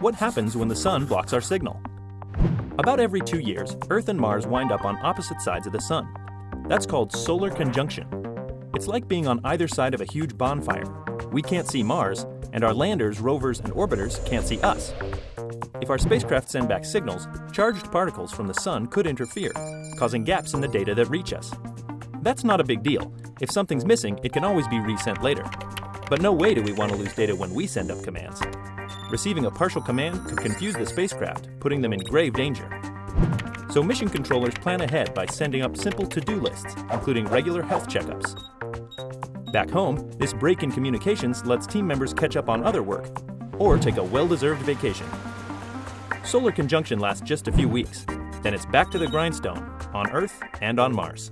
What happens when the sun blocks our signal? About every two years, Earth and Mars wind up on opposite sides of the sun. That's called solar conjunction. It's like being on either side of a huge bonfire. We can't see Mars, and our landers, rovers, and orbiters can't see us. If our spacecraft send back signals, charged particles from the sun could interfere, causing gaps in the data that reach us. That's not a big deal. If something's missing, it can always be resent later. But no way do we want to lose data when we send up commands. Receiving a partial command could confuse the spacecraft, putting them in grave danger. So mission controllers plan ahead by sending up simple to-do lists, including regular health checkups. Back home, this break in communications lets team members catch up on other work, or take a well-deserved vacation. Solar conjunction lasts just a few weeks, then it's back to the grindstone, on Earth and on Mars.